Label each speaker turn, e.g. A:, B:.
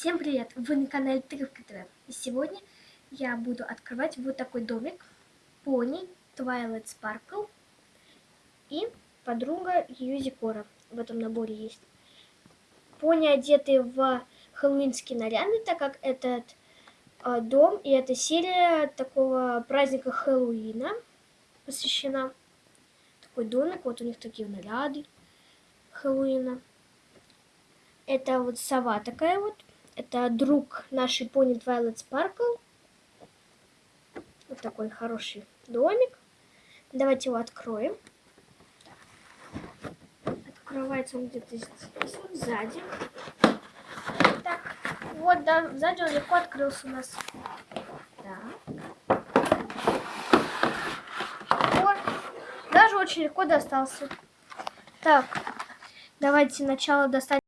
A: Всем привет! Вы на канале Трювка ТВ. И сегодня я буду открывать вот такой домик. Пони Twilight Sparkle и подруга Юзикора. В этом наборе есть. Пони одеты в хэллоуинские наряды, так как этот э, дом и эта серия такого праздника Хэллоуина посвящена. Такой домик, вот у них такие наряды Хэллоуина. Это вот сова такая вот. Это друг нашей пони Twilight Sparkle. Вот такой хороший домик. Давайте его откроем. Открывается он где-то здесь, вот сзади. Так, вот, да, сзади он легко открылся у нас. Так. Вот. Даже очень легко достался. Так, давайте сначала достать